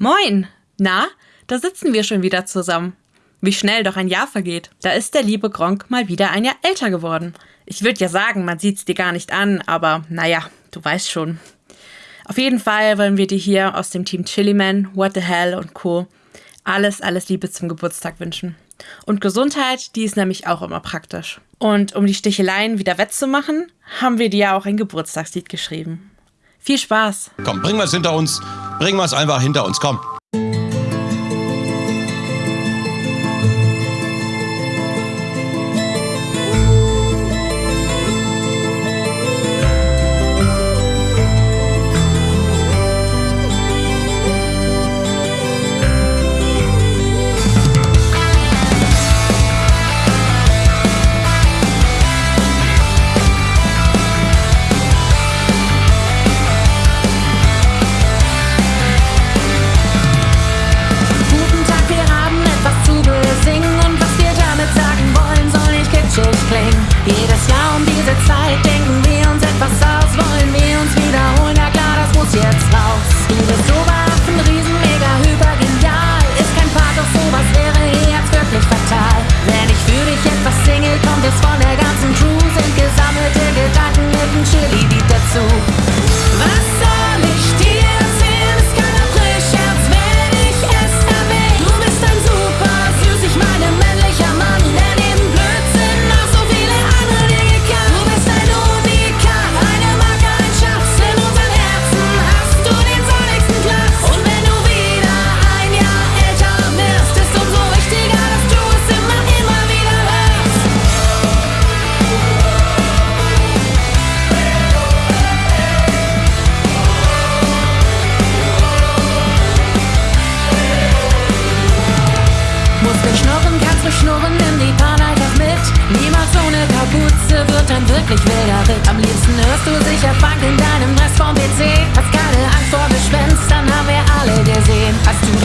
Moin! Na, da sitzen wir schon wieder zusammen. Wie schnell doch ein Jahr vergeht. Da ist der liebe Gronk mal wieder ein Jahr älter geworden. Ich würde ja sagen, man sieht's dir gar nicht an, aber naja, du weißt schon. Auf jeden Fall wollen wir dir hier aus dem Team Chiliman, What the Hell und Co. alles, alles Liebe zum Geburtstag wünschen. Und Gesundheit, die ist nämlich auch immer praktisch. Und um die Sticheleien wieder wettzumachen, haben wir dir ja auch ein Geburtstagslied geschrieben. Viel Spaß! Komm, bringen wir es hinter uns. Bringen wir es einfach hinter uns, komm. Wir schnurren, kannst du schnurren, nimm die Bahn einfach mit. Niemals ohne Kapuze wird ein wirklich wilder Ritt. Am liebsten hörst du sicher Funk in deinem Dress vom PC. Hast keine Angst vor Gespenstern, haben wir alle gesehen. Hast du